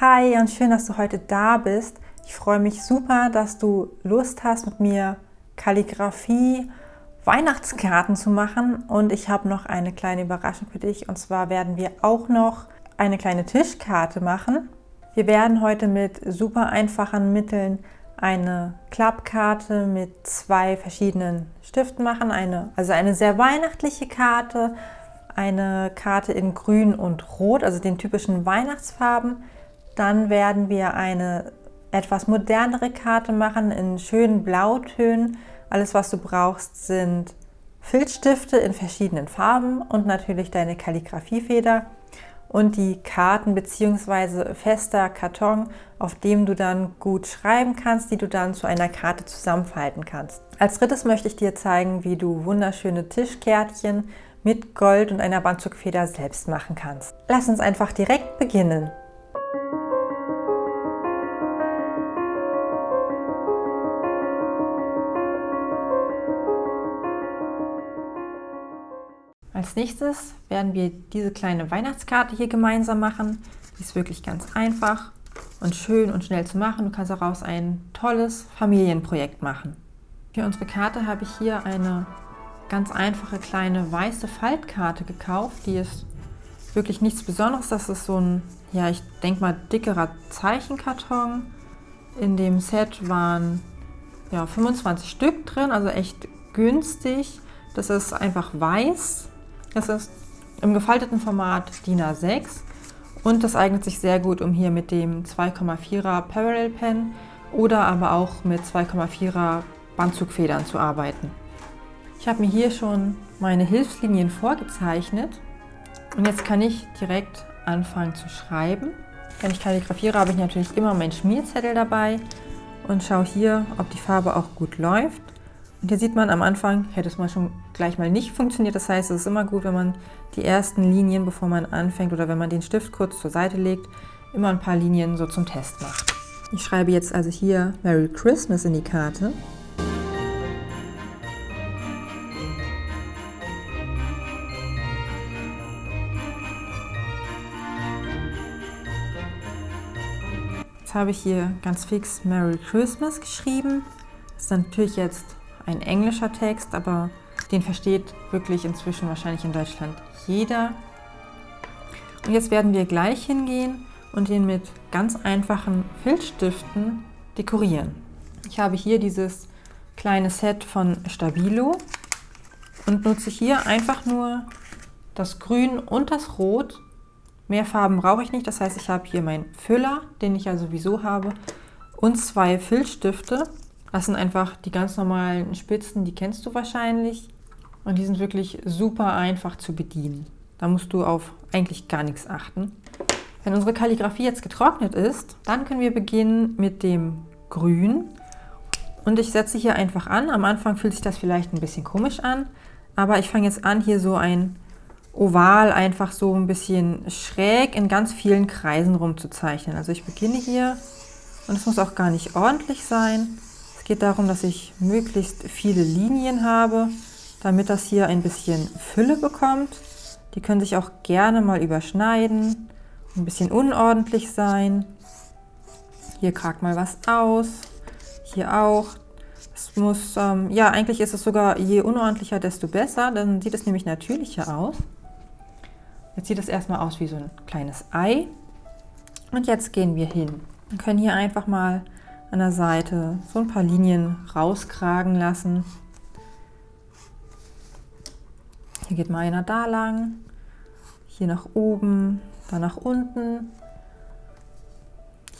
Hi und schön, dass du heute da bist. Ich freue mich super, dass du Lust hast, mit mir Kalligrafie, Weihnachtskarten zu machen. Und ich habe noch eine kleine Überraschung für dich. Und zwar werden wir auch noch eine kleine Tischkarte machen. Wir werden heute mit super einfachen Mitteln eine Klappkarte mit zwei verschiedenen Stiften machen. Eine, also eine sehr weihnachtliche Karte, eine Karte in Grün und Rot, also den typischen Weihnachtsfarben. Dann werden wir eine etwas modernere Karte machen in schönen Blautönen. Alles, was du brauchst, sind Filzstifte in verschiedenen Farben und natürlich deine Kalligrafiefeder und die Karten bzw. fester Karton, auf dem du dann gut schreiben kannst, die du dann zu einer Karte zusammenfalten kannst. Als drittes möchte ich dir zeigen, wie du wunderschöne Tischkärtchen mit Gold und einer Bandzugfeder selbst machen kannst. Lass uns einfach direkt beginnen. Als nächstes werden wir diese kleine Weihnachtskarte hier gemeinsam machen. Die ist wirklich ganz einfach und schön und schnell zu machen. Du kannst daraus ein tolles Familienprojekt machen. Für unsere Karte habe ich hier eine ganz einfache kleine weiße Faltkarte gekauft. Die ist wirklich nichts Besonderes. Das ist so ein, ja, ich denke mal, dickerer Zeichenkarton. In dem Set waren ja, 25 Stück drin, also echt günstig. Das ist einfach weiß das ist im gefalteten Format DIN A6 und das eignet sich sehr gut, um hier mit dem 2,4er Parallel Pen oder aber auch mit 2,4er Bandzugfedern zu arbeiten. Ich habe mir hier schon meine Hilfslinien vorgezeichnet und jetzt kann ich direkt anfangen zu schreiben. Wenn ich kalligrafiere, habe ich natürlich immer meinen Schmierzettel dabei und schaue hier, ob die Farbe auch gut läuft. Und hier sieht man am Anfang, hätte es mal schon gleich mal nicht funktioniert. Das heißt, es ist immer gut, wenn man die ersten Linien, bevor man anfängt oder wenn man den Stift kurz zur Seite legt, immer ein paar Linien so zum Test macht. Ich schreibe jetzt also hier Merry Christmas in die Karte. Jetzt habe ich hier ganz fix Merry Christmas geschrieben. Das ist natürlich jetzt ein englischer Text, aber den versteht wirklich inzwischen wahrscheinlich in Deutschland jeder. Und jetzt werden wir gleich hingehen und ihn mit ganz einfachen Filzstiften dekorieren. Ich habe hier dieses kleine Set von Stabilo und nutze hier einfach nur das Grün und das Rot. Mehr Farben brauche ich nicht, das heißt, ich habe hier meinen Füller, den ich ja sowieso habe, und zwei Filzstifte. Das sind einfach die ganz normalen Spitzen, die kennst du wahrscheinlich. Und die sind wirklich super einfach zu bedienen. Da musst du auf eigentlich gar nichts achten. Wenn unsere Kalligrafie jetzt getrocknet ist, dann können wir beginnen mit dem Grün. Und ich setze hier einfach an. Am Anfang fühlt sich das vielleicht ein bisschen komisch an, aber ich fange jetzt an, hier so ein Oval einfach so ein bisschen schräg in ganz vielen Kreisen rumzuzeichnen. Also ich beginne hier und es muss auch gar nicht ordentlich sein geht darum, dass ich möglichst viele Linien habe, damit das hier ein bisschen Fülle bekommt. Die können sich auch gerne mal überschneiden, ein bisschen unordentlich sein. Hier kragt mal was aus, hier auch. Es muss, ähm, ja, eigentlich ist es sogar, je unordentlicher, desto besser, dann sieht es nämlich natürlicher aus. Jetzt sieht es erstmal aus wie so ein kleines Ei. Und jetzt gehen wir hin. Wir können hier einfach mal an der Seite so ein paar Linien rauskragen lassen. Hier geht mal einer da lang, hier nach oben, dann nach unten,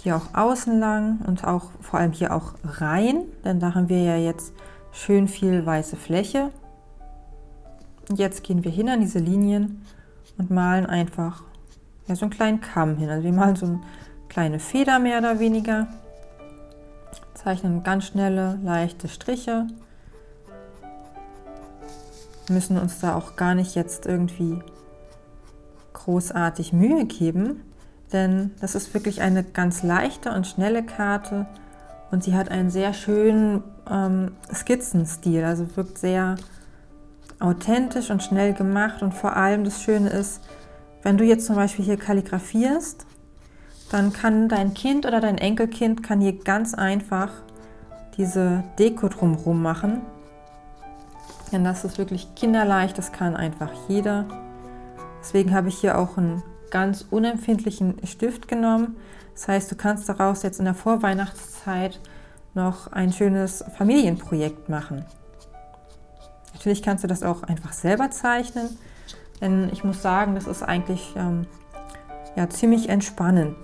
hier auch außen lang und auch vor allem hier auch rein, denn da haben wir ja jetzt schön viel weiße Fläche. Und jetzt gehen wir hin an diese Linien und malen einfach ja, so einen kleinen Kamm hin. Also wir malen so eine kleine Feder mehr oder weniger zeichnen ganz schnelle, leichte Striche. Wir müssen uns da auch gar nicht jetzt irgendwie großartig Mühe geben, denn das ist wirklich eine ganz leichte und schnelle Karte und sie hat einen sehr schönen ähm, Skizzenstil, also wirkt sehr authentisch und schnell gemacht und vor allem das Schöne ist, wenn du jetzt zum Beispiel hier kalligrafierst, dann kann dein Kind oder dein Enkelkind kann hier ganz einfach diese Deko drumherum machen. Denn das ist wirklich kinderleicht, das kann einfach jeder. Deswegen habe ich hier auch einen ganz unempfindlichen Stift genommen. Das heißt, du kannst daraus jetzt in der Vorweihnachtszeit noch ein schönes Familienprojekt machen. Natürlich kannst du das auch einfach selber zeichnen, denn ich muss sagen, das ist eigentlich ähm, ja, ziemlich entspannend.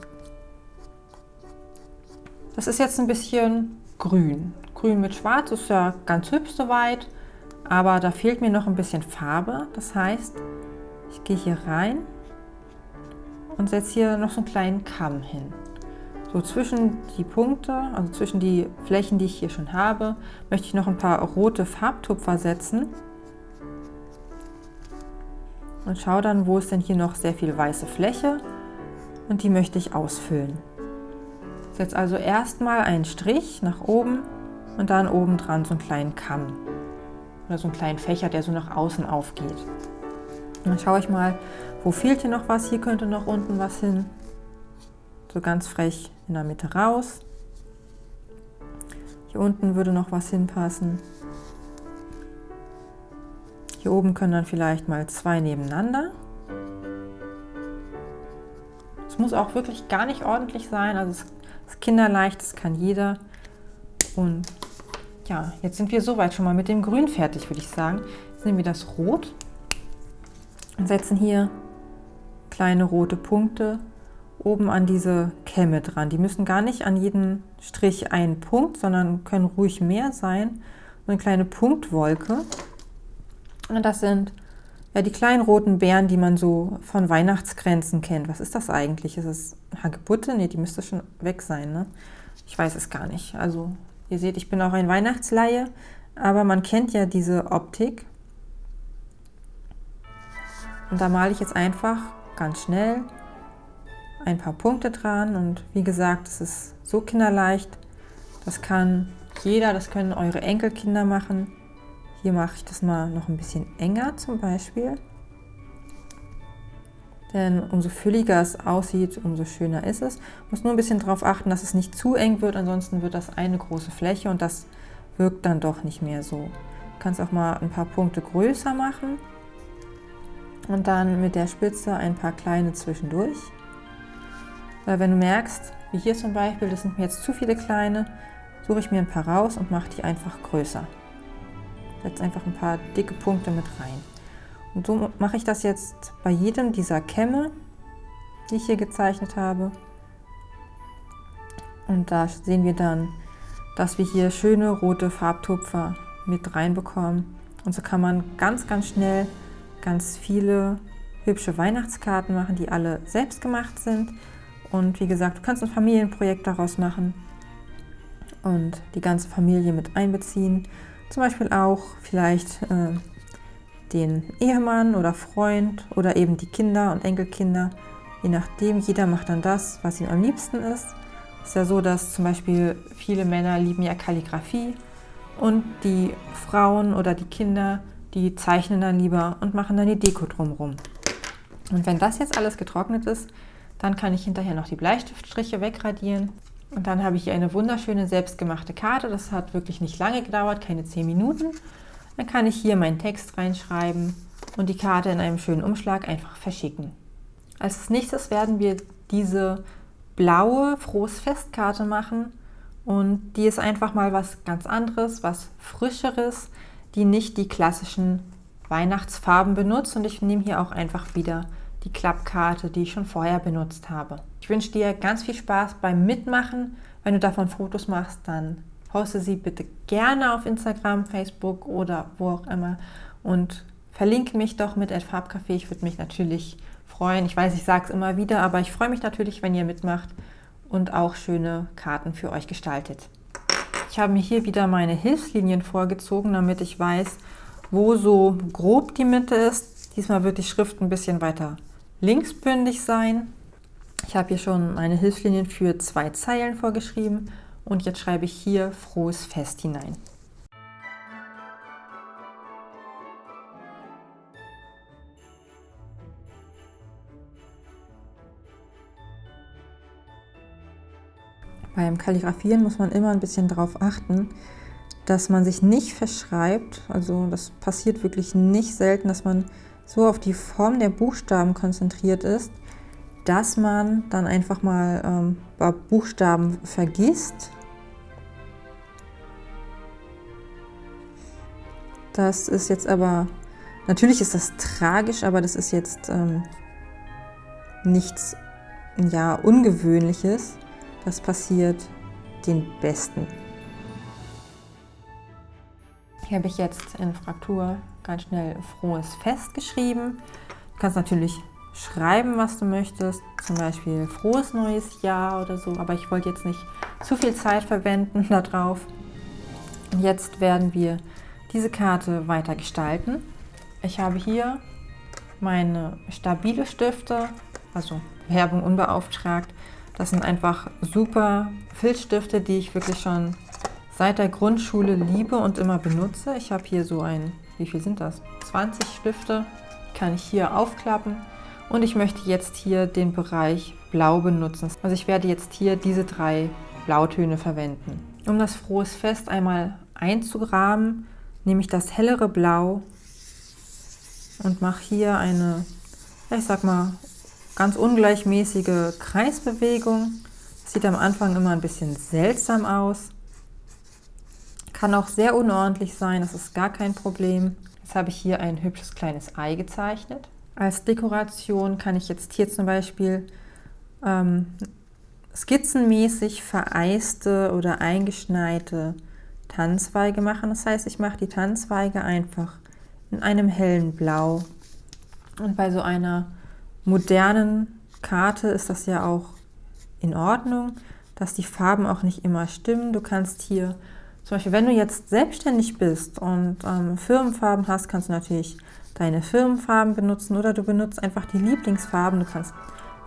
Das ist jetzt ein bisschen grün. Grün mit schwarz ist ja ganz hübsch soweit, aber da fehlt mir noch ein bisschen Farbe. Das heißt, ich gehe hier rein und setze hier noch so einen kleinen Kamm hin. So zwischen die Punkte, also zwischen die Flächen, die ich hier schon habe, möchte ich noch ein paar rote Farbtupfer setzen. Und schaue dann, wo ist denn hier noch sehr viel weiße Fläche und die möchte ich ausfüllen. Setze also erstmal einen Strich nach oben und dann oben dran so einen kleinen Kamm oder so einen kleinen Fächer, der so nach außen aufgeht. Dann schaue ich mal, wo fehlt hier noch was? Hier könnte noch unten was hin. So ganz frech in der Mitte raus. Hier unten würde noch was hinpassen. Hier oben können dann vielleicht mal zwei nebeneinander. Es muss auch wirklich gar nicht ordentlich sein, also es ist kinderleicht, das kann jeder. Und ja, jetzt sind wir soweit schon mal mit dem Grün fertig, würde ich sagen. Jetzt nehmen wir das Rot und setzen hier kleine rote Punkte oben an diese Kämme dran. Die müssen gar nicht an jeden Strich einen Punkt, sondern können ruhig mehr sein. So eine kleine Punktwolke. Und das sind ja die kleinen roten Beeren, die man so von Weihnachtsgrenzen kennt. Was ist das eigentlich? Ist es Hagebutte? Ne, die müsste schon weg sein. Ne? Ich weiß es gar nicht. Also ihr seht, ich bin auch ein Weihnachtsleihe, aber man kennt ja diese Optik. Und da male ich jetzt einfach ganz schnell ein paar Punkte dran und wie gesagt, es ist so kinderleicht, das kann jeder, das können eure Enkelkinder machen. Hier mache ich das mal noch ein bisschen enger zum Beispiel. Denn umso fülliger es aussieht, umso schöner ist es. Muss nur ein bisschen darauf achten, dass es nicht zu eng wird, ansonsten wird das eine große Fläche und das wirkt dann doch nicht mehr so. Du kannst auch mal ein paar Punkte größer machen und dann mit der Spitze ein paar kleine zwischendurch. Weil wenn du merkst, wie hier zum Beispiel, das sind mir jetzt zu viele kleine, suche ich mir ein paar raus und mache die einfach größer. Setze einfach ein paar dicke Punkte mit rein. Und so mache ich das jetzt bei jedem dieser Kämme, die ich hier gezeichnet habe. Und da sehen wir dann, dass wir hier schöne rote Farbtupfer mit reinbekommen. Und so kann man ganz, ganz schnell ganz viele hübsche Weihnachtskarten machen, die alle selbst gemacht sind. Und wie gesagt, du kannst ein Familienprojekt daraus machen und die ganze Familie mit einbeziehen. Zum Beispiel auch vielleicht äh, den Ehemann oder Freund oder eben die Kinder und Enkelkinder. Je nachdem, jeder macht dann das, was ihm am liebsten ist. Es ist ja so, dass zum Beispiel viele Männer lieben ja Kalligrafie und die Frauen oder die Kinder die zeichnen dann lieber und machen dann die Deko drumherum. Und wenn das jetzt alles getrocknet ist, dann kann ich hinterher noch die Bleistiftstriche wegradieren. Und dann habe ich hier eine wunderschöne selbstgemachte Karte. Das hat wirklich nicht lange gedauert, keine 10 Minuten. Dann kann ich hier meinen Text reinschreiben und die Karte in einem schönen Umschlag einfach verschicken. Als nächstes werden wir diese blaue Frohes Festkarte machen. Und die ist einfach mal was ganz anderes, was Frischeres die nicht die klassischen Weihnachtsfarben benutzt und ich nehme hier auch einfach wieder die Klappkarte, die ich schon vorher benutzt habe. Ich wünsche dir ganz viel Spaß beim Mitmachen. Wenn du davon Fotos machst, dann poste sie bitte gerne auf Instagram, Facebook oder wo auch immer und verlinke mich doch mit Farbcafé. Ich würde mich natürlich freuen. Ich weiß, ich sage es immer wieder, aber ich freue mich natürlich, wenn ihr mitmacht und auch schöne Karten für euch gestaltet. Ich habe mir hier wieder meine Hilfslinien vorgezogen, damit ich weiß, wo so grob die Mitte ist. Diesmal wird die Schrift ein bisschen weiter linksbündig sein. Ich habe hier schon meine Hilfslinien für zwei Zeilen vorgeschrieben und jetzt schreibe ich hier Frohes Fest hinein. Beim Kalligrafieren muss man immer ein bisschen darauf achten, dass man sich nicht verschreibt. Also das passiert wirklich nicht selten, dass man so auf die Form der Buchstaben konzentriert ist, dass man dann einfach mal ähm, Buchstaben vergisst. Das ist jetzt aber, natürlich ist das tragisch, aber das ist jetzt ähm, nichts ja, Ungewöhnliches. Das passiert den Besten. Hier habe ich jetzt in Fraktur ganz schnell frohes Fest geschrieben. Du kannst natürlich schreiben, was du möchtest, zum Beispiel frohes neues Jahr oder so, aber ich wollte jetzt nicht zu viel Zeit verwenden darauf. Jetzt werden wir diese Karte weiter gestalten. Ich habe hier meine stabile Stifte, also Werbung unbeauftragt. Das sind einfach super Filzstifte, die ich wirklich schon seit der Grundschule liebe und immer benutze. Ich habe hier so ein, wie viel sind das? 20 Stifte, kann ich hier aufklappen. Und ich möchte jetzt hier den Bereich Blau benutzen. Also ich werde jetzt hier diese drei Blautöne verwenden. Um das Frohes Fest einmal einzugraben, nehme ich das hellere Blau und mache hier eine, ich sag mal, ganz ungleichmäßige Kreisbewegung. Sieht am Anfang immer ein bisschen seltsam aus. Kann auch sehr unordentlich sein, das ist gar kein Problem. Jetzt habe ich hier ein hübsches kleines Ei gezeichnet. Als Dekoration kann ich jetzt hier zum Beispiel ähm, skizzenmäßig vereiste oder eingeschneite Tannenzweige machen. Das heißt, ich mache die Tannenzweige einfach in einem hellen Blau. Und bei so einer modernen Karte ist das ja auch in Ordnung, dass die Farben auch nicht immer stimmen. Du kannst hier, zum Beispiel, wenn du jetzt selbstständig bist und ähm, Firmenfarben hast, kannst du natürlich deine Firmenfarben benutzen oder du benutzt einfach die Lieblingsfarben. Du kannst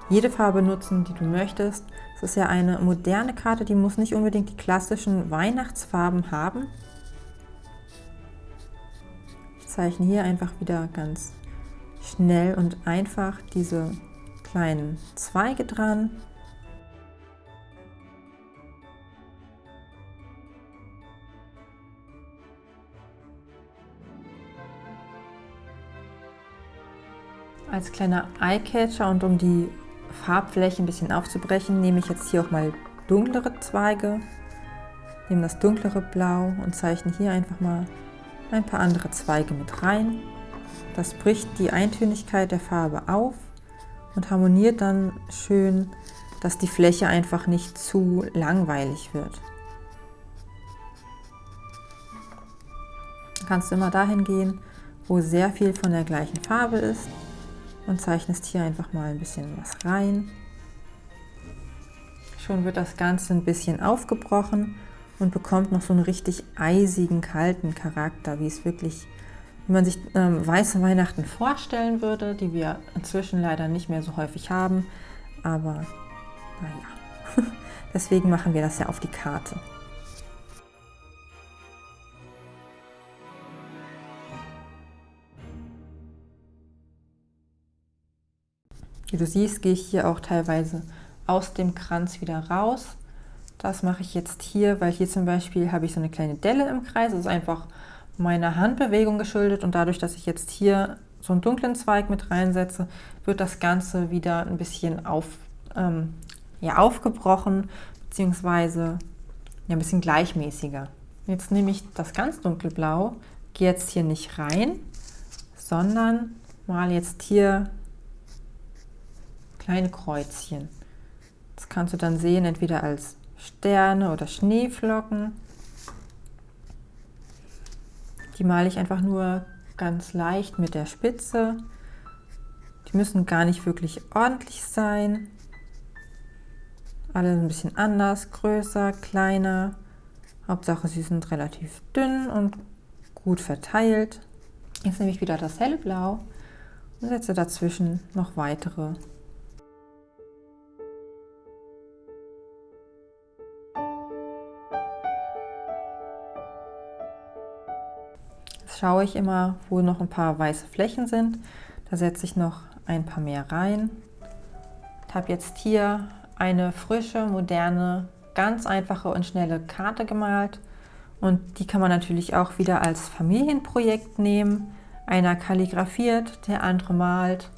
jede Farbe nutzen, die du möchtest. Es ist ja eine moderne Karte, die muss nicht unbedingt die klassischen Weihnachtsfarben haben. Ich zeichne hier einfach wieder ganz schnell und einfach diese kleinen Zweige dran. Als kleiner Eyecatcher und um die Farbfläche ein bisschen aufzubrechen, nehme ich jetzt hier auch mal dunklere Zweige, nehme das dunklere Blau und zeichne hier einfach mal ein paar andere Zweige mit rein. Das bricht die Eintönigkeit der Farbe auf und harmoniert dann schön, dass die Fläche einfach nicht zu langweilig wird. Du kannst immer dahin gehen, wo sehr viel von der gleichen Farbe ist und zeichnest hier einfach mal ein bisschen was rein. Schon wird das Ganze ein bisschen aufgebrochen und bekommt noch so einen richtig eisigen, kalten Charakter, wie es wirklich, wie man sich ähm, weiße Weihnachten vorstellen würde, die wir inzwischen leider nicht mehr so häufig haben. Aber naja, deswegen machen wir das ja auf die Karte. Wie du siehst, gehe ich hier auch teilweise aus dem Kranz wieder raus. Das mache ich jetzt hier, weil hier zum Beispiel habe ich so eine kleine Delle im Kreis. Das ist einfach meiner Handbewegung geschuldet und dadurch, dass ich jetzt hier so einen dunklen Zweig mit reinsetze, wird das Ganze wieder ein bisschen auf, ähm, ja, aufgebrochen beziehungsweise ja, ein bisschen gleichmäßiger. Jetzt nehme ich das ganz dunkelblau, gehe jetzt hier nicht rein, sondern mal jetzt hier kleine Kreuzchen. Das kannst du dann sehen, entweder als Sterne oder Schneeflocken. Die male ich einfach nur ganz leicht mit der Spitze. Die müssen gar nicht wirklich ordentlich sein. Alle ein bisschen anders, größer, kleiner. Hauptsache sie sind relativ dünn und gut verteilt. Jetzt nehme ich wieder das helle Blau und setze dazwischen noch weitere schaue ich immer, wo noch ein paar weiße Flächen sind. Da setze ich noch ein paar mehr rein. Ich habe jetzt hier eine frische, moderne ganz einfache und schnelle Karte gemalt. Und die kann man natürlich auch wieder als Familienprojekt nehmen. Einer kalligrafiert, der andere malt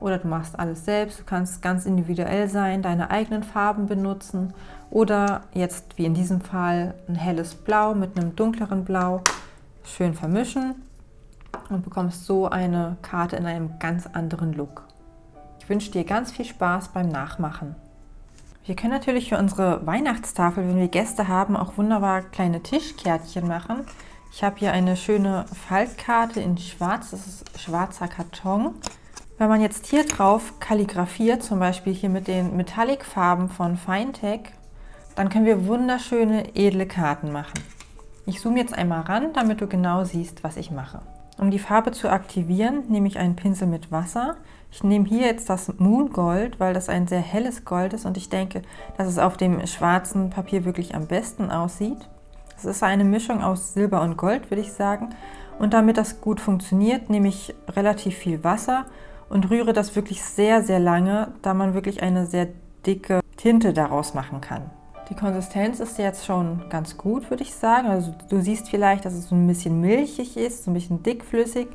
oder du machst alles selbst. Du kannst ganz individuell sein, deine eigenen Farben benutzen oder jetzt wie in diesem Fall ein helles Blau mit einem dunkleren Blau schön vermischen und bekommst so eine Karte in einem ganz anderen Look. Ich wünsche dir ganz viel Spaß beim Nachmachen. Wir können natürlich für unsere Weihnachtstafel, wenn wir Gäste haben, auch wunderbar kleine Tischkärtchen machen. Ich habe hier eine schöne Faltkarte in schwarz, das ist schwarzer Karton. Wenn man jetzt hier drauf kalligrafiert, zum Beispiel hier mit den Metallic-Farben von Finetech, dann können wir wunderschöne, edle Karten machen. Ich zoome jetzt einmal ran, damit du genau siehst, was ich mache. Um die Farbe zu aktivieren, nehme ich einen Pinsel mit Wasser. Ich nehme hier jetzt das Moon Gold, weil das ein sehr helles Gold ist und ich denke, dass es auf dem schwarzen Papier wirklich am besten aussieht. Es ist eine Mischung aus Silber und Gold, würde ich sagen. Und damit das gut funktioniert, nehme ich relativ viel Wasser und rühre das wirklich sehr, sehr lange, da man wirklich eine sehr dicke Tinte daraus machen kann. Die Konsistenz ist jetzt schon ganz gut, würde ich sagen. Also du siehst vielleicht, dass es so ein bisschen milchig ist, so ein bisschen dickflüssig.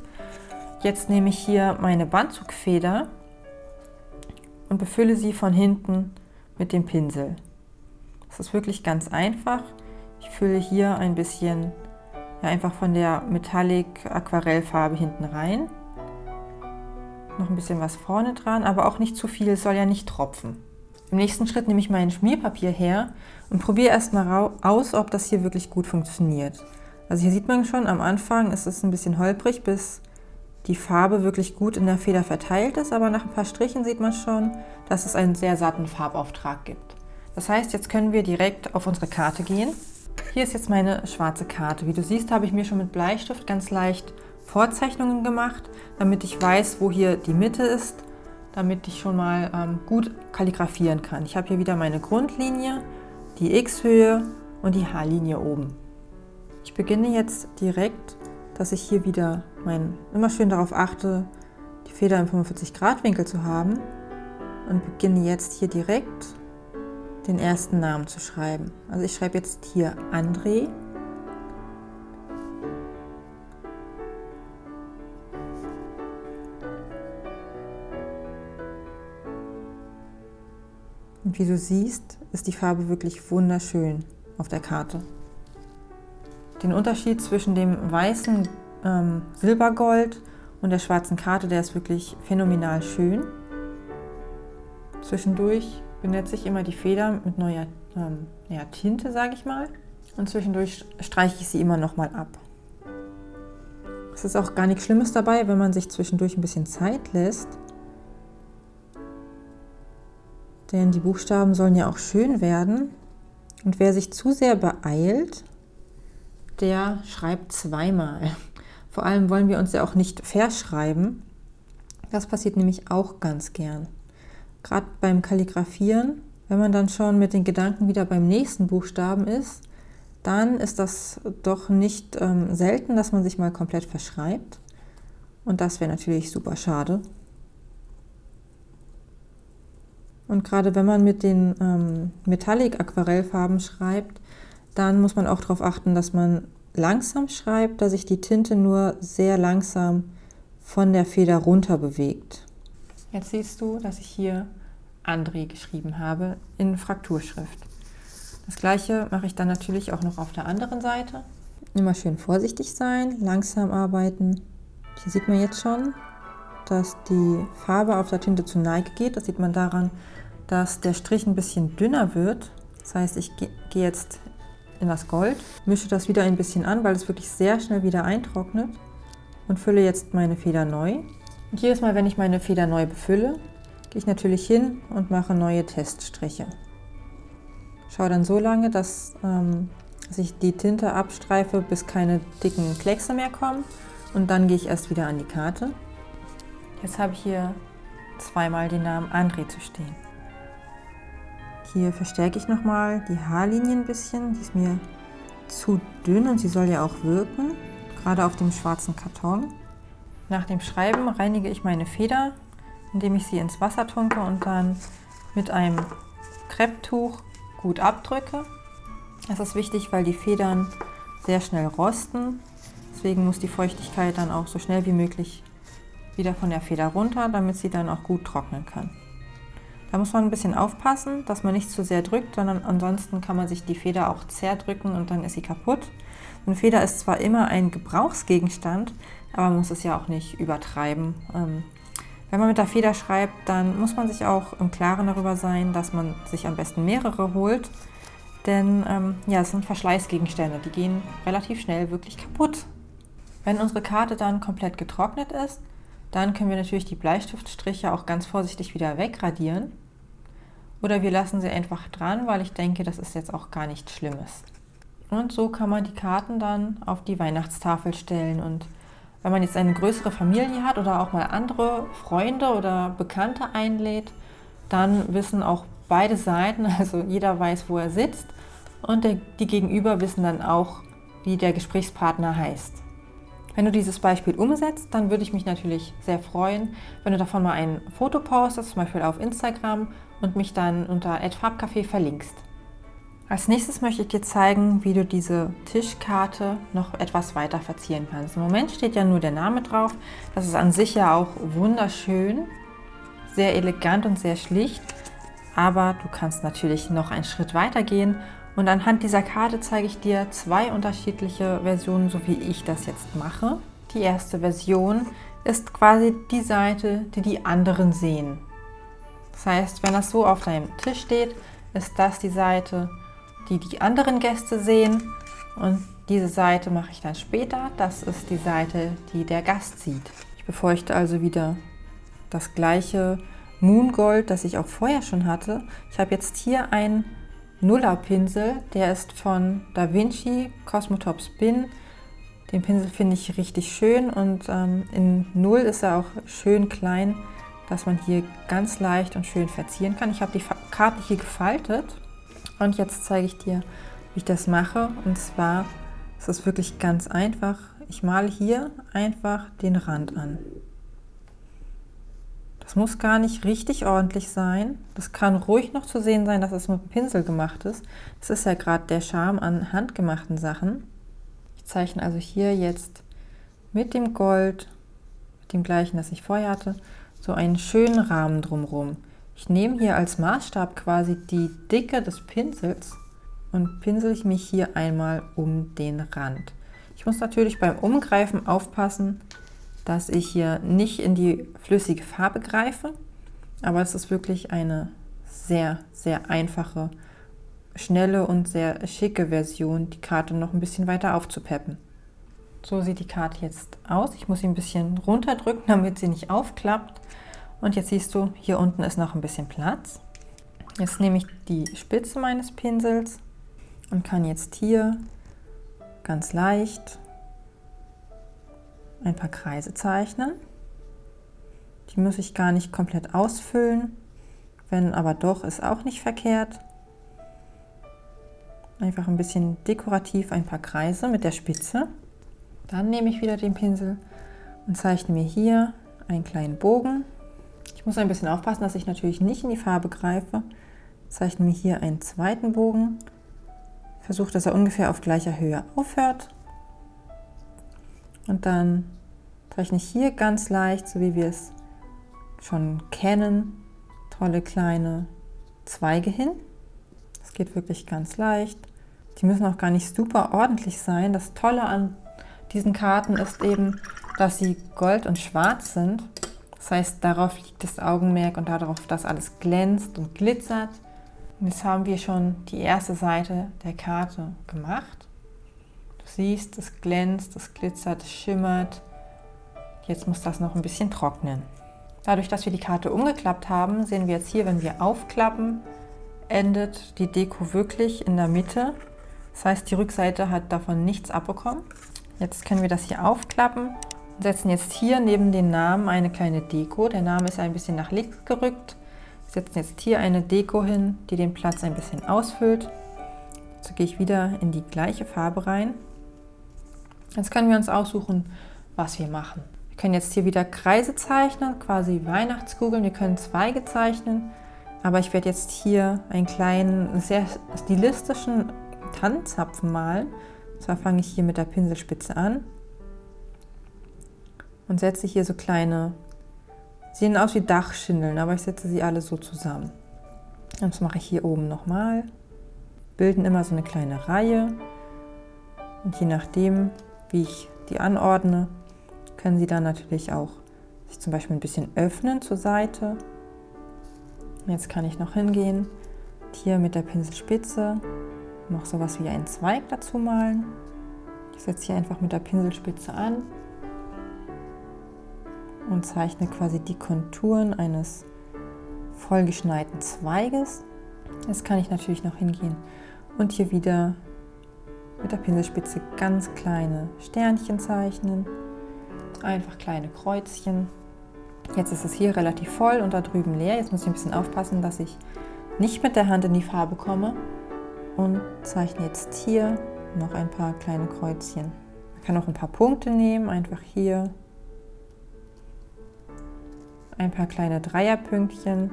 Jetzt nehme ich hier meine Bandzugfeder und befülle sie von hinten mit dem Pinsel. Das ist wirklich ganz einfach. Ich fülle hier ein bisschen ja, einfach von der Metallic Aquarellfarbe hinten rein. Noch ein bisschen was vorne dran, aber auch nicht zu viel, es soll ja nicht tropfen. Im nächsten Schritt nehme ich mein Schmierpapier her und probiere erstmal aus, ob das hier wirklich gut funktioniert. Also hier sieht man schon, am Anfang ist es ein bisschen holprig, bis die Farbe wirklich gut in der Feder verteilt ist, aber nach ein paar Strichen sieht man schon, dass es einen sehr satten Farbauftrag gibt. Das heißt, jetzt können wir direkt auf unsere Karte gehen. Hier ist jetzt meine schwarze Karte. Wie du siehst, habe ich mir schon mit Bleistift ganz leicht Vorzeichnungen gemacht, damit ich weiß, wo hier die Mitte ist, damit ich schon mal ähm, gut kalligrafieren kann. Ich habe hier wieder meine Grundlinie, die X-Höhe und die H-Linie oben. Ich beginne jetzt direkt, dass ich hier wieder mein, immer schön darauf achte, die Feder im 45 Grad Winkel zu haben und beginne jetzt hier direkt den ersten Namen zu schreiben. Also ich schreibe jetzt hier André Und wie du siehst, ist die Farbe wirklich wunderschön auf der Karte. Den Unterschied zwischen dem weißen ähm, Silbergold und der schwarzen Karte, der ist wirklich phänomenal schön. Zwischendurch benetze ich immer die Feder mit neuer ähm, ja, Tinte, sage ich mal. Und zwischendurch streiche ich sie immer noch mal ab. Es ist auch gar nichts Schlimmes dabei, wenn man sich zwischendurch ein bisschen Zeit lässt denn die Buchstaben sollen ja auch schön werden. Und wer sich zu sehr beeilt, der schreibt zweimal. Vor allem wollen wir uns ja auch nicht verschreiben. Das passiert nämlich auch ganz gern. Gerade beim Kalligrafieren, wenn man dann schon mit den Gedanken wieder beim nächsten Buchstaben ist, dann ist das doch nicht ähm, selten, dass man sich mal komplett verschreibt. Und das wäre natürlich super schade. Und gerade wenn man mit den ähm, Metallic-Aquarellfarben schreibt, dann muss man auch darauf achten, dass man langsam schreibt, dass sich die Tinte nur sehr langsam von der Feder runter bewegt. Jetzt siehst du, dass ich hier André geschrieben habe in Frakturschrift. Das gleiche mache ich dann natürlich auch noch auf der anderen Seite. Immer schön vorsichtig sein, langsam arbeiten. Hier sieht man jetzt schon, dass die Farbe auf der Tinte zu Neige geht. Das sieht man daran, dass der Strich ein bisschen dünner wird. Das heißt, ich gehe jetzt in das Gold, mische das wieder ein bisschen an, weil es wirklich sehr schnell wieder eintrocknet und fülle jetzt meine Feder neu. Und jedes Mal, wenn ich meine Feder neu befülle, gehe ich natürlich hin und mache neue Teststriche. Schaue dann so lange, dass, ähm, dass ich die Tinte abstreife, bis keine dicken Kleckse mehr kommen und dann gehe ich erst wieder an die Karte. Jetzt habe ich hier zweimal den Namen André zu stehen. Hier verstärke ich nochmal die Haarlinie ein bisschen. Die ist mir zu dünn und sie soll ja auch wirken, gerade auf dem schwarzen Karton. Nach dem Schreiben reinige ich meine Feder, indem ich sie ins Wasser tunke und dann mit einem Krepptuch gut abdrücke. Das ist wichtig, weil die Federn sehr schnell rosten. Deswegen muss die Feuchtigkeit dann auch so schnell wie möglich wieder von der Feder runter, damit sie dann auch gut trocknen kann. Da muss man ein bisschen aufpassen, dass man nicht zu sehr drückt, sondern ansonsten kann man sich die Feder auch zerdrücken und dann ist sie kaputt. Eine Feder ist zwar immer ein Gebrauchsgegenstand, aber man muss es ja auch nicht übertreiben. Ähm, wenn man mit der Feder schreibt, dann muss man sich auch im Klaren darüber sein, dass man sich am besten mehrere holt. Denn ähm, ja, es sind Verschleißgegenstände, die gehen relativ schnell wirklich kaputt. Wenn unsere Karte dann komplett getrocknet ist, dann können wir natürlich die Bleistiftstriche auch ganz vorsichtig wieder wegradieren. Oder wir lassen sie einfach dran, weil ich denke, das ist jetzt auch gar nichts Schlimmes. Und so kann man die Karten dann auf die Weihnachtstafel stellen. Und wenn man jetzt eine größere Familie hat oder auch mal andere Freunde oder Bekannte einlädt, dann wissen auch beide Seiten, also jeder weiß, wo er sitzt und der, die Gegenüber wissen dann auch, wie der Gesprächspartner heißt. Wenn du dieses Beispiel umsetzt, dann würde ich mich natürlich sehr freuen, wenn du davon mal ein Foto postest, zum Beispiel auf Instagram und mich dann unter @farbcafé verlinkst. Als nächstes möchte ich dir zeigen, wie du diese Tischkarte noch etwas weiter verzieren kannst. Im Moment steht ja nur der Name drauf. Das ist an sich ja auch wunderschön, sehr elegant und sehr schlicht. Aber du kannst natürlich noch einen Schritt weiter gehen und anhand dieser Karte zeige ich dir zwei unterschiedliche Versionen, so wie ich das jetzt mache. Die erste Version ist quasi die Seite, die die anderen sehen. Das heißt, wenn das so auf deinem Tisch steht, ist das die Seite, die die anderen Gäste sehen. Und diese Seite mache ich dann später. Das ist die Seite, die der Gast sieht. Ich befeuchte also wieder das gleiche Moongold, das ich auch vorher schon hatte. Ich habe jetzt hier einen Nuller-Pinsel. Der ist von Da Vinci Cosmotop Spin. Den Pinsel finde ich richtig schön und ähm, in Null ist er auch schön klein, dass man hier ganz leicht und schön verzieren kann. Ich habe die Karte hier gefaltet und jetzt zeige ich dir, wie ich das mache. Und zwar ist es wirklich ganz einfach. Ich male hier einfach den Rand an. Das muss gar nicht richtig ordentlich sein. Das kann ruhig noch zu sehen sein, dass es mit dem Pinsel gemacht ist. Das ist ja gerade der Charme an handgemachten Sachen. Ich zeichne also hier jetzt mit dem Gold, mit dem gleichen, das ich vorher hatte, so einen schönen Rahmen drumherum. Ich nehme hier als Maßstab quasi die Dicke des Pinsels und pinsel ich mich hier einmal um den Rand. Ich muss natürlich beim Umgreifen aufpassen, dass ich hier nicht in die flüssige Farbe greife, aber es ist wirklich eine sehr, sehr einfache, schnelle und sehr schicke Version, die Karte noch ein bisschen weiter aufzupeppen. So sieht die Karte jetzt aus. Ich muss sie ein bisschen runterdrücken, damit sie nicht aufklappt. Und jetzt siehst du, hier unten ist noch ein bisschen Platz. Jetzt nehme ich die Spitze meines Pinsels und kann jetzt hier ganz leicht ein paar Kreise zeichnen. Die muss ich gar nicht komplett ausfüllen, wenn aber doch, ist auch nicht verkehrt. Einfach ein bisschen dekorativ ein paar Kreise mit der Spitze. Dann nehme ich wieder den Pinsel und zeichne mir hier einen kleinen Bogen. Ich muss ein bisschen aufpassen, dass ich natürlich nicht in die Farbe greife. Zeichne mir hier einen zweiten Bogen. Versuche, dass er ungefähr auf gleicher Höhe aufhört. Und dann zeichne ich hier ganz leicht, so wie wir es schon kennen, tolle kleine Zweige hin. Das geht wirklich ganz leicht. Die müssen auch gar nicht super ordentlich sein. Das Tolle an diesen Karten ist eben, dass sie gold und schwarz sind. Das heißt, darauf liegt das Augenmerk und darauf, dass alles glänzt und glitzert. Und jetzt haben wir schon die erste Seite der Karte gemacht. Du siehst, es glänzt, es glitzert, es schimmert. Jetzt muss das noch ein bisschen trocknen. Dadurch, dass wir die Karte umgeklappt haben, sehen wir jetzt hier, wenn wir aufklappen, endet die Deko wirklich in der Mitte. Das heißt, die Rückseite hat davon nichts abbekommen. Jetzt können wir das hier aufklappen und setzen jetzt hier neben den Namen eine kleine Deko. Der Name ist ein bisschen nach links gerückt. Wir setzen jetzt hier eine Deko hin, die den Platz ein bisschen ausfüllt. Jetzt gehe ich wieder in die gleiche Farbe rein. Jetzt können wir uns aussuchen, was wir machen. Wir können jetzt hier wieder Kreise zeichnen, quasi Weihnachtskugeln. Wir können Zweige zeichnen. Aber ich werde jetzt hier einen kleinen, sehr stilistischen Tannenzapfen malen. Zwar fange ich hier mit der Pinselspitze an und setze hier so kleine, sehen aus wie Dachschindeln, aber ich setze sie alle so zusammen. Und das mache ich hier oben nochmal. Bilden immer so eine kleine Reihe. Und je nachdem, wie ich die anordne, können sie dann natürlich auch sich zum Beispiel ein bisschen öffnen zur Seite. Jetzt kann ich noch hingehen, hier mit der Pinselspitze noch sowas wie einen Zweig dazu malen. Ich setze hier einfach mit der Pinselspitze an und zeichne quasi die Konturen eines vollgeschneiten Zweiges. Jetzt kann ich natürlich noch hingehen und hier wieder mit der Pinselspitze ganz kleine Sternchen zeichnen, einfach kleine Kreuzchen. Jetzt ist es hier relativ voll und da drüben leer. Jetzt muss ich ein bisschen aufpassen, dass ich nicht mit der Hand in die Farbe komme und zeichne jetzt hier noch ein paar kleine Kreuzchen. Man kann auch ein paar Punkte nehmen, einfach hier ein paar kleine Dreierpünktchen.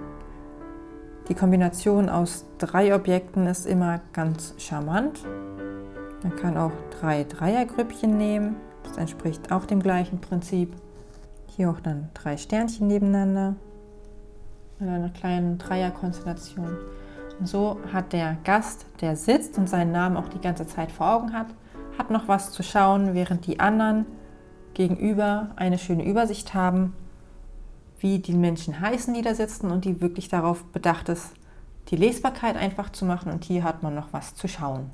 Die Kombination aus drei Objekten ist immer ganz charmant. Man kann auch drei Dreiergrüppchen nehmen. Das entspricht auch dem gleichen Prinzip. Hier auch dann drei Sternchen nebeneinander in einer kleinen Dreierkonstellation. So hat der Gast, der sitzt und seinen Namen auch die ganze Zeit vor Augen hat, hat noch was zu schauen, während die anderen gegenüber eine schöne Übersicht haben wie die Menschen heißen, die da sitzen und die wirklich darauf bedacht ist, die Lesbarkeit einfach zu machen und hier hat man noch was zu schauen.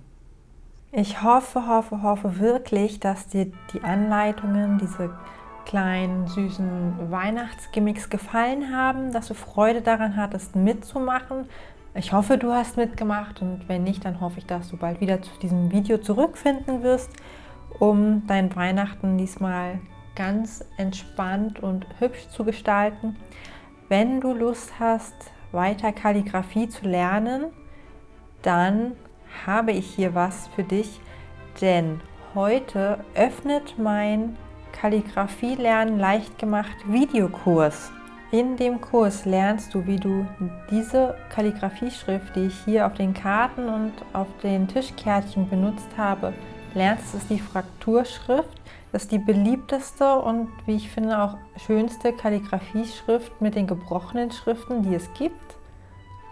Ich hoffe, hoffe, hoffe wirklich, dass dir die Anleitungen, diese kleinen, süßen Weihnachtsgimmicks gefallen haben, dass du Freude daran hattest, mitzumachen. Ich hoffe, du hast mitgemacht und wenn nicht, dann hoffe ich, dass du bald wieder zu diesem Video zurückfinden wirst, um dein Weihnachten diesmal ganz entspannt und hübsch zu gestalten. Wenn du Lust hast, weiter Kalligrafie zu lernen, dann habe ich hier was für dich, denn heute öffnet mein Kalligrafie lernen leicht gemacht Videokurs. In dem Kurs lernst du, wie du diese Kalligrafieschrift, die ich hier auf den Karten und auf den Tischkärtchen benutzt habe, lernst. Das ist die Frakturschrift. Das ist die beliebteste und wie ich finde auch schönste Kalligrafieschrift mit den gebrochenen Schriften, die es gibt.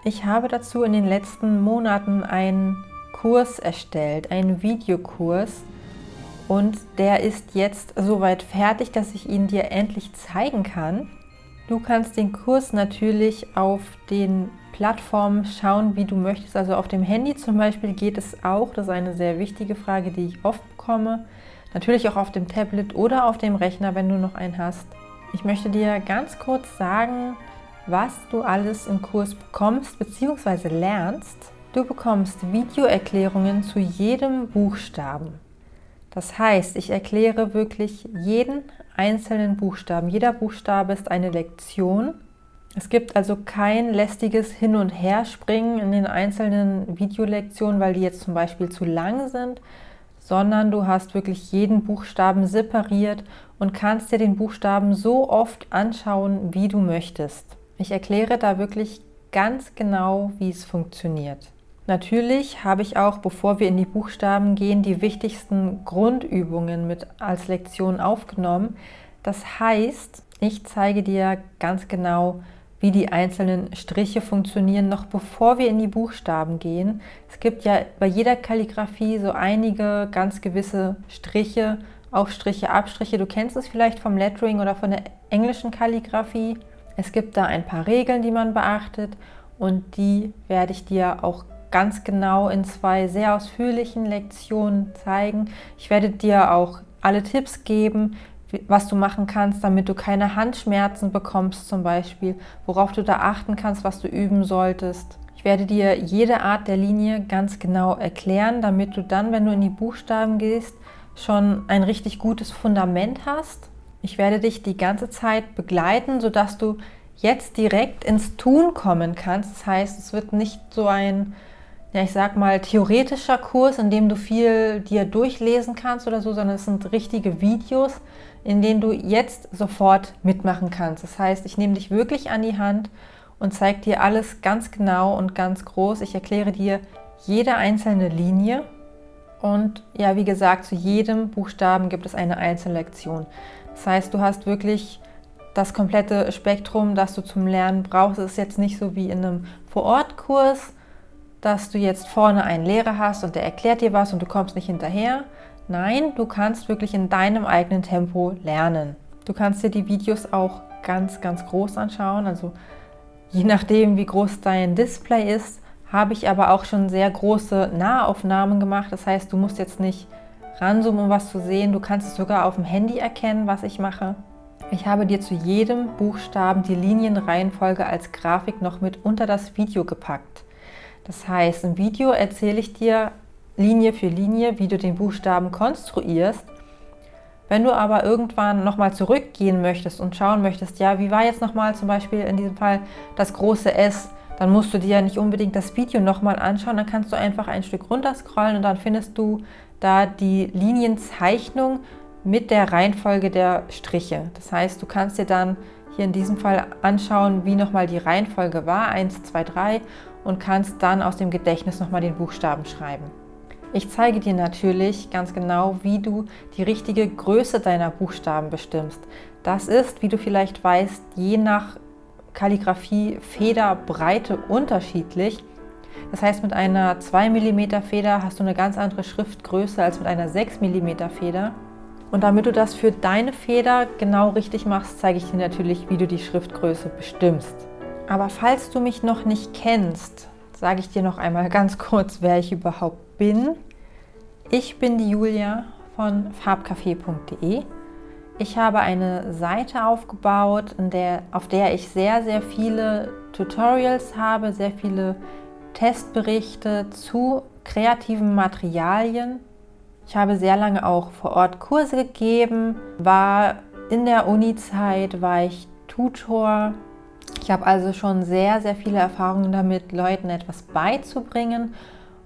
Ich habe dazu in den letzten Monaten einen Kurs erstellt, einen Videokurs und der ist jetzt soweit fertig, dass ich ihn dir endlich zeigen kann. Du kannst den Kurs natürlich auf den Plattformen schauen, wie du möchtest. Also auf dem Handy zum Beispiel geht es auch. Das ist eine sehr wichtige Frage, die ich oft bekomme. Natürlich auch auf dem Tablet oder auf dem Rechner, wenn du noch einen hast. Ich möchte dir ganz kurz sagen, was du alles im Kurs bekommst bzw. lernst. Du bekommst Videoerklärungen zu jedem Buchstaben. Das heißt, ich erkläre wirklich jeden einzelnen Buchstaben. Jeder Buchstabe ist eine Lektion. Es gibt also kein lästiges Hin- und Herspringen in den einzelnen Videolektionen, weil die jetzt zum Beispiel zu lang sind, sondern du hast wirklich jeden Buchstaben separiert und kannst dir den Buchstaben so oft anschauen, wie du möchtest. Ich erkläre da wirklich ganz genau, wie es funktioniert. Natürlich habe ich auch, bevor wir in die Buchstaben gehen, die wichtigsten Grundübungen mit als Lektion aufgenommen. Das heißt, ich zeige dir ganz genau, wie die einzelnen Striche funktionieren, noch bevor wir in die Buchstaben gehen. Es gibt ja bei jeder Kalligrafie so einige ganz gewisse Striche, Aufstriche, Abstriche. Du kennst es vielleicht vom Lettering oder von der englischen Kalligrafie. Es gibt da ein paar Regeln, die man beachtet und die werde ich dir auch ganz genau in zwei sehr ausführlichen Lektionen zeigen. Ich werde dir auch alle Tipps geben, was du machen kannst, damit du keine Handschmerzen bekommst zum Beispiel, worauf du da achten kannst, was du üben solltest. Ich werde dir jede Art der Linie ganz genau erklären, damit du dann, wenn du in die Buchstaben gehst, schon ein richtig gutes Fundament hast. Ich werde dich die ganze Zeit begleiten, sodass du jetzt direkt ins Tun kommen kannst. Das heißt, es wird nicht so ein ja, ich sag mal, theoretischer Kurs, in dem du viel dir durchlesen kannst oder so, sondern es sind richtige Videos, in denen du jetzt sofort mitmachen kannst. Das heißt, ich nehme dich wirklich an die Hand und zeige dir alles ganz genau und ganz groß. Ich erkläre dir jede einzelne Linie und ja, wie gesagt, zu jedem Buchstaben gibt es eine einzelne Lektion. Das heißt, du hast wirklich das komplette Spektrum, das du zum Lernen brauchst. Es ist jetzt nicht so wie in einem Vorortkurs, dass du jetzt vorne einen Lehrer hast und der erklärt dir was und du kommst nicht hinterher. Nein, du kannst wirklich in deinem eigenen Tempo lernen. Du kannst dir die Videos auch ganz, ganz groß anschauen. Also je nachdem, wie groß dein Display ist, habe ich aber auch schon sehr große Nahaufnahmen gemacht. Das heißt, du musst jetzt nicht ranzoomen, um was zu sehen. Du kannst es sogar auf dem Handy erkennen, was ich mache. Ich habe dir zu jedem Buchstaben die Linienreihenfolge als Grafik noch mit unter das Video gepackt. Das heißt, im Video erzähle ich dir Linie für Linie, wie du den Buchstaben konstruierst. Wenn du aber irgendwann nochmal zurückgehen möchtest und schauen möchtest, ja, wie war jetzt nochmal zum Beispiel in diesem Fall das große S, dann musst du dir ja nicht unbedingt das Video nochmal anschauen, dann kannst du einfach ein Stück runter scrollen und dann findest du da die Linienzeichnung mit der Reihenfolge der Striche. Das heißt, du kannst dir dann hier in diesem Fall anschauen, wie nochmal die Reihenfolge war, 1, 2, 3 und kannst dann aus dem Gedächtnis nochmal den Buchstaben schreiben. Ich zeige dir natürlich ganz genau, wie du die richtige Größe deiner Buchstaben bestimmst. Das ist, wie du vielleicht weißt, je nach Kalligrafie Federbreite unterschiedlich. Das heißt, mit einer 2 mm Feder hast du eine ganz andere Schriftgröße als mit einer 6 mm Feder. Und damit du das für deine Feder genau richtig machst, zeige ich dir natürlich, wie du die Schriftgröße bestimmst. Aber falls du mich noch nicht kennst, sage ich dir noch einmal ganz kurz, wer ich überhaupt bin. Ich bin die Julia von farbcafé.de. Ich habe eine Seite aufgebaut, der, auf der ich sehr, sehr viele Tutorials habe, sehr viele Testberichte zu kreativen Materialien. Ich habe sehr lange auch vor Ort Kurse gegeben, war in der Uni-Zeit, war ich Tutor. Ich habe also schon sehr, sehr viele Erfahrungen damit, Leuten etwas beizubringen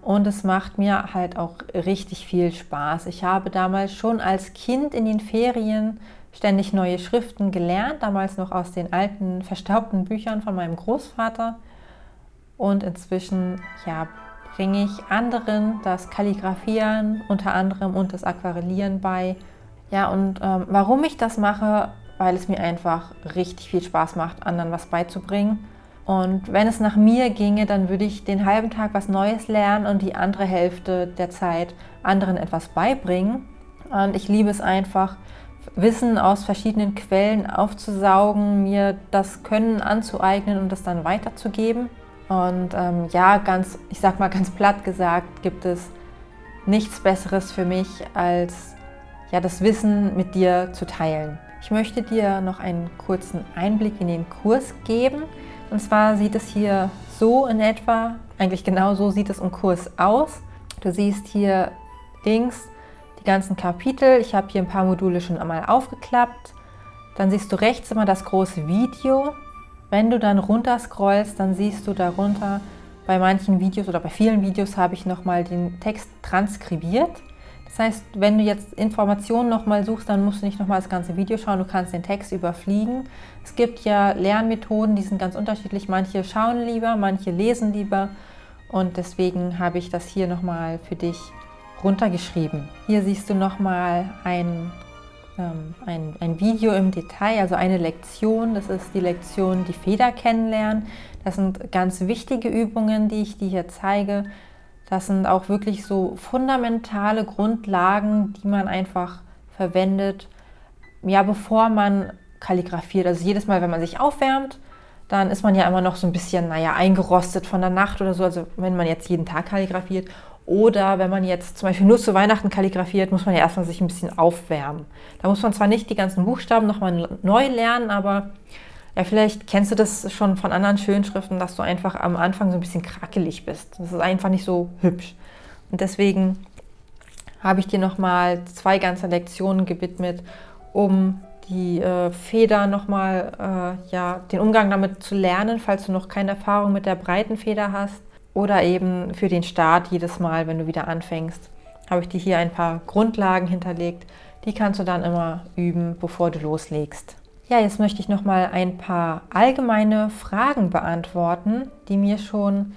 und es macht mir halt auch richtig viel Spaß. Ich habe damals schon als Kind in den Ferien ständig neue Schriften gelernt, damals noch aus den alten, verstaubten Büchern von meinem Großvater. Und inzwischen ja, bringe ich anderen das Kalligrafieren unter anderem und das Aquarellieren bei. Ja, und ähm, warum ich das mache, weil es mir einfach richtig viel Spaß macht, anderen was beizubringen. Und wenn es nach mir ginge, dann würde ich den halben Tag was Neues lernen und die andere Hälfte der Zeit anderen etwas beibringen. Und ich liebe es einfach, Wissen aus verschiedenen Quellen aufzusaugen, mir das Können anzueignen und das dann weiterzugeben. Und ähm, ja, ganz, ich sag mal ganz platt gesagt, gibt es nichts Besseres für mich, als ja, das Wissen mit dir zu teilen. Ich möchte dir noch einen kurzen Einblick in den Kurs geben. Und zwar sieht es hier so in etwa, eigentlich genau so sieht es im Kurs aus. Du siehst hier links die ganzen Kapitel. Ich habe hier ein paar Module schon einmal aufgeklappt. Dann siehst du rechts immer das große Video. Wenn du dann runter scrollst, dann siehst du darunter, bei manchen Videos oder bei vielen Videos habe ich nochmal den Text transkribiert. Das heißt, wenn du jetzt Informationen nochmal suchst, dann musst du nicht nochmal das ganze Video schauen, du kannst den Text überfliegen. Es gibt ja Lernmethoden, die sind ganz unterschiedlich. Manche schauen lieber, manche lesen lieber und deswegen habe ich das hier nochmal für dich runtergeschrieben. Hier siehst du nochmal ein, ähm, ein, ein Video im Detail, also eine Lektion. Das ist die Lektion Die Feder kennenlernen. Das sind ganz wichtige Übungen, die ich dir hier zeige. Das sind auch wirklich so fundamentale Grundlagen, die man einfach verwendet, ja, bevor man kalligrafiert. Also jedes Mal, wenn man sich aufwärmt, dann ist man ja immer noch so ein bisschen, naja, eingerostet von der Nacht oder so. Also wenn man jetzt jeden Tag kalligrafiert. Oder wenn man jetzt zum Beispiel nur zu Weihnachten kalligrafiert, muss man ja erstmal sich ein bisschen aufwärmen. Da muss man zwar nicht die ganzen Buchstaben nochmal neu lernen, aber ja, vielleicht kennst du das schon von anderen Schönschriften, dass du einfach am Anfang so ein bisschen krackelig bist. Das ist einfach nicht so hübsch. Und deswegen habe ich dir nochmal zwei ganze Lektionen gewidmet, um die äh, Feder nochmal, äh, ja, den Umgang damit zu lernen, falls du noch keine Erfahrung mit der breiten Feder hast. Oder eben für den Start jedes Mal, wenn du wieder anfängst, habe ich dir hier ein paar Grundlagen hinterlegt. Die kannst du dann immer üben, bevor du loslegst. Ja, jetzt möchte ich noch mal ein paar allgemeine Fragen beantworten, die mir schon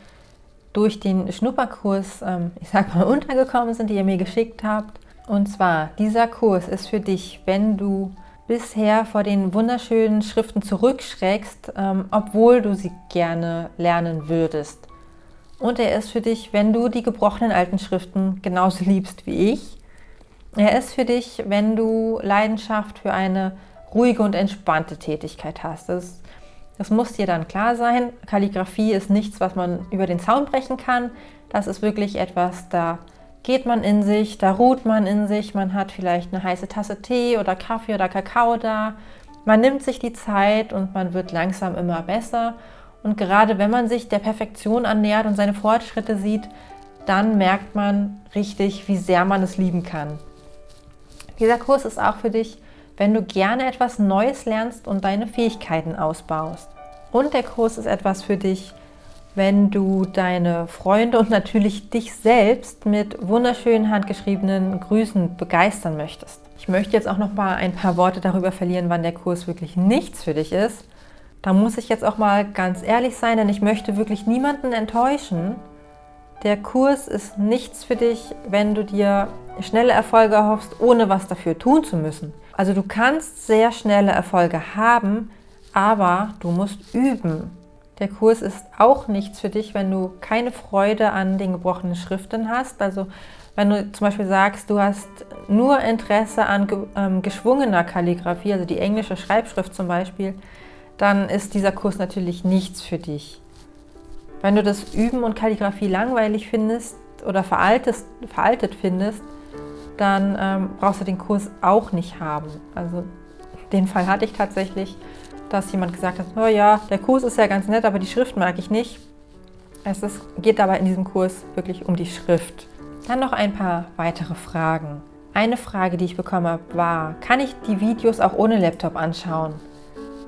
durch den Schnupperkurs, ähm, ich sag mal, untergekommen sind, die ihr mir geschickt habt. Und zwar, dieser Kurs ist für dich, wenn du bisher vor den wunderschönen Schriften zurückschreckst, ähm, obwohl du sie gerne lernen würdest. Und er ist für dich, wenn du die gebrochenen alten Schriften genauso liebst wie ich. Er ist für dich, wenn du Leidenschaft für eine ruhige und entspannte Tätigkeit hast. Das, das muss dir dann klar sein. Kalligrafie ist nichts, was man über den Zaun brechen kann. Das ist wirklich etwas, da geht man in sich, da ruht man in sich, man hat vielleicht eine heiße Tasse Tee oder Kaffee oder Kakao da. Man nimmt sich die Zeit und man wird langsam immer besser. Und gerade wenn man sich der Perfektion annähert und seine Fortschritte sieht, dann merkt man richtig, wie sehr man es lieben kann. Dieser Kurs ist auch für dich wenn du gerne etwas Neues lernst und deine Fähigkeiten ausbaust. Und der Kurs ist etwas für dich, wenn du deine Freunde und natürlich dich selbst mit wunderschönen handgeschriebenen Grüßen begeistern möchtest. Ich möchte jetzt auch noch mal ein paar Worte darüber verlieren, wann der Kurs wirklich nichts für dich ist. Da muss ich jetzt auch mal ganz ehrlich sein, denn ich möchte wirklich niemanden enttäuschen. Der Kurs ist nichts für dich, wenn du dir schnelle Erfolge erhoffst, ohne was dafür tun zu müssen. Also du kannst sehr schnelle Erfolge haben, aber du musst üben. Der Kurs ist auch nichts für dich, wenn du keine Freude an den gebrochenen Schriften hast. Also wenn du zum Beispiel sagst, du hast nur Interesse an ähm, geschwungener Kalligrafie, also die englische Schreibschrift zum Beispiel, dann ist dieser Kurs natürlich nichts für dich. Wenn du das Üben und Kalligrafie langweilig findest oder veraltet, veraltet findest, dann ähm, brauchst du den Kurs auch nicht haben. Also den Fall hatte ich tatsächlich, dass jemand gesagt hat, oh ja, der Kurs ist ja ganz nett, aber die Schrift mag ich nicht. Es ist, geht aber in diesem Kurs wirklich um die Schrift. Dann noch ein paar weitere Fragen. Eine Frage, die ich bekommen habe, war, kann ich die Videos auch ohne Laptop anschauen?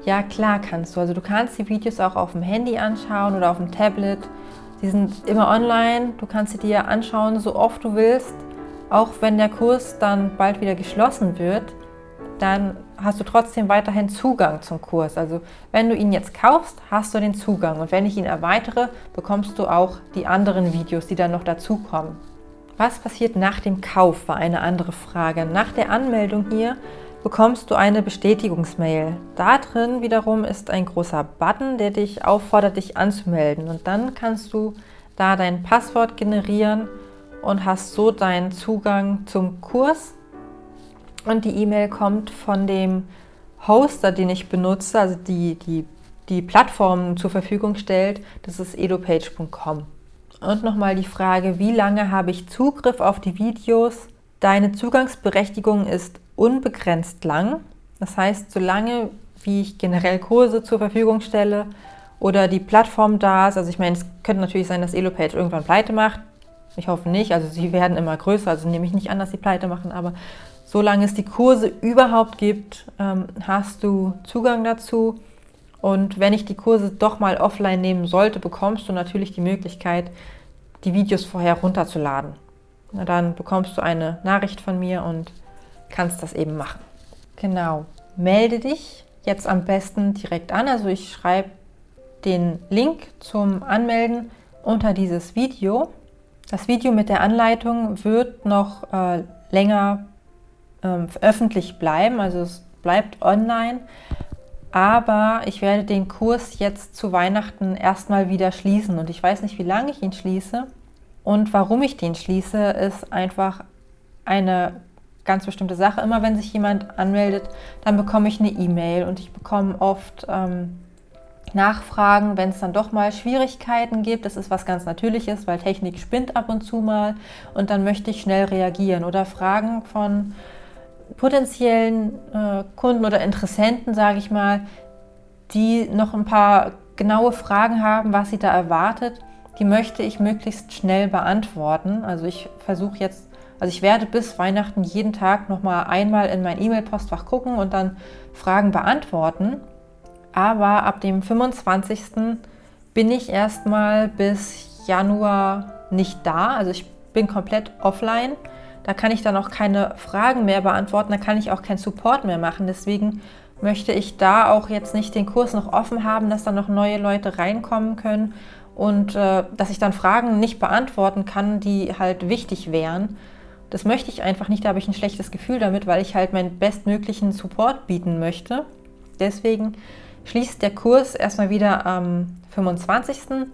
Ja, klar kannst du. Also du kannst die Videos auch auf dem Handy anschauen oder auf dem Tablet. Die sind immer online. Du kannst sie dir anschauen, so oft du willst. Auch wenn der Kurs dann bald wieder geschlossen wird, dann hast du trotzdem weiterhin Zugang zum Kurs. Also wenn du ihn jetzt kaufst, hast du den Zugang. Und wenn ich ihn erweitere, bekommst du auch die anderen Videos, die dann noch dazukommen. Was passiert nach dem Kauf, war eine andere Frage. Nach der Anmeldung hier bekommst du eine Bestätigungsmail. Da drin wiederum ist ein großer Button, der dich auffordert, dich anzumelden. Und dann kannst du da dein Passwort generieren und hast so deinen Zugang zum Kurs. Und die E-Mail kommt von dem Hoster, den ich benutze, also die, die, die Plattform zur Verfügung stellt. Das ist edupage.com. Und nochmal die Frage, wie lange habe ich Zugriff auf die Videos? Deine Zugangsberechtigung ist unbegrenzt lang. Das heißt, solange wie ich generell Kurse zur Verfügung stelle oder die Plattform da ist, also ich meine, es könnte natürlich sein, dass Elopage irgendwann pleite macht, ich hoffe nicht, also sie werden immer größer, also nehme ich nicht an, dass sie pleite machen, aber solange es die Kurse überhaupt gibt, ähm, hast du Zugang dazu. Und wenn ich die Kurse doch mal offline nehmen sollte, bekommst du natürlich die Möglichkeit, die Videos vorher runterzuladen. Na, dann bekommst du eine Nachricht von mir und kannst das eben machen. Genau, melde dich jetzt am besten direkt an. Also ich schreibe den Link zum Anmelden unter dieses Video. Das Video mit der Anleitung wird noch äh, länger ähm, öffentlich bleiben, also es bleibt online. Aber ich werde den Kurs jetzt zu Weihnachten erstmal wieder schließen und ich weiß nicht, wie lange ich ihn schließe. Und warum ich den schließe, ist einfach eine ganz bestimmte Sache. Immer wenn sich jemand anmeldet, dann bekomme ich eine E-Mail und ich bekomme oft ähm, nachfragen, wenn es dann doch mal Schwierigkeiten gibt. Das ist was ganz Natürliches, weil Technik spinnt ab und zu mal und dann möchte ich schnell reagieren. Oder Fragen von potenziellen äh, Kunden oder Interessenten, sage ich mal, die noch ein paar genaue Fragen haben, was sie da erwartet, die möchte ich möglichst schnell beantworten. Also ich versuche jetzt, also ich werde bis Weihnachten jeden Tag nochmal einmal in mein E-Mail-Postfach gucken und dann Fragen beantworten aber ab dem 25. bin ich erstmal bis Januar nicht da. Also ich bin komplett offline. Da kann ich dann auch keine Fragen mehr beantworten, da kann ich auch keinen Support mehr machen. Deswegen möchte ich da auch jetzt nicht den Kurs noch offen haben, dass da noch neue Leute reinkommen können und äh, dass ich dann Fragen nicht beantworten kann, die halt wichtig wären. Das möchte ich einfach nicht, da habe ich ein schlechtes Gefühl damit, weil ich halt meinen bestmöglichen Support bieten möchte. Deswegen schließt der Kurs erstmal wieder am 25.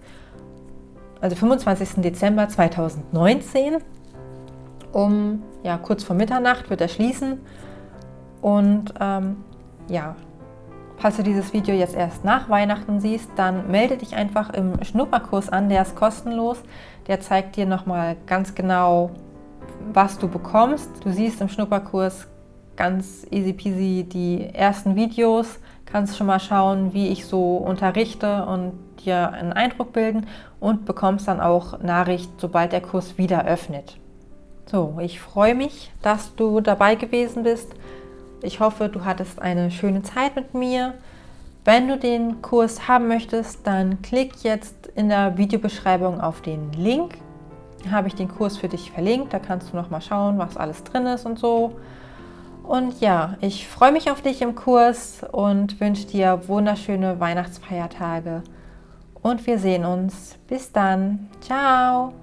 also 25. Dezember 2019 um ja, kurz vor Mitternacht wird er schließen und ähm, ja, falls du dieses Video jetzt erst nach Weihnachten siehst, dann melde dich einfach im Schnupperkurs an, der ist kostenlos. Der zeigt dir nochmal ganz genau, was du bekommst. Du siehst im Schnupperkurs ganz easy peasy die ersten Videos, kannst schon mal schauen, wie ich so unterrichte und dir einen Eindruck bilden und bekommst dann auch Nachricht, sobald der Kurs wieder öffnet. So, ich freue mich, dass du dabei gewesen bist. Ich hoffe, du hattest eine schöne Zeit mit mir. Wenn du den Kurs haben möchtest, dann klick jetzt in der Videobeschreibung auf den Link. Habe ich den Kurs für dich verlinkt. Da kannst du noch mal schauen, was alles drin ist und so. Und ja, ich freue mich auf dich im Kurs und wünsche dir wunderschöne Weihnachtsfeiertage. Und wir sehen uns. Bis dann. Ciao.